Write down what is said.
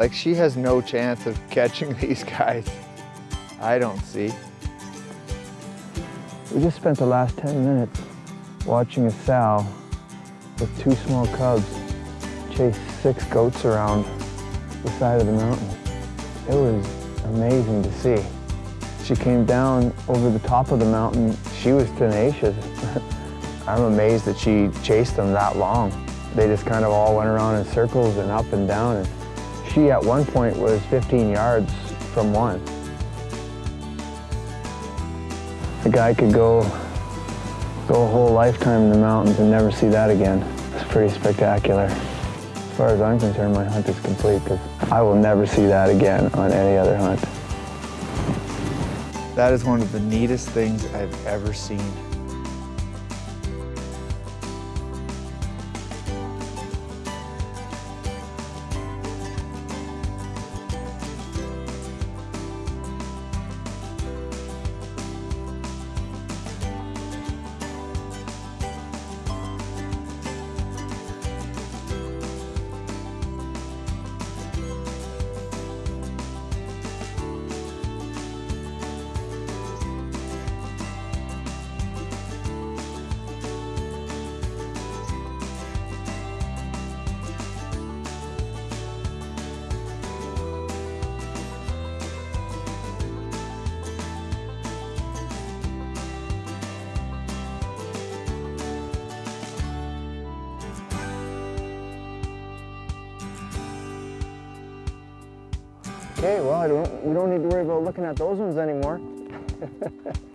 Like she has no chance of catching these guys. I don't see. We just spent the last 10 minutes watching a sow with two small cubs chase six goats around the side of the mountain. It was amazing to see. She came down over the top of the mountain. She was tenacious. I'm amazed that she chased them that long. They just kind of all went around in circles and up and down. And she at one point was 15 yards from one. The guy could go, go a whole lifetime in the mountains and never see that again. It's pretty spectacular. As far as I'm concerned, my hunt is complete because I will never see that again on any other hunt. That is one of the neatest things I've ever seen. Okay, well, don't, we don't need to worry about looking at those ones anymore.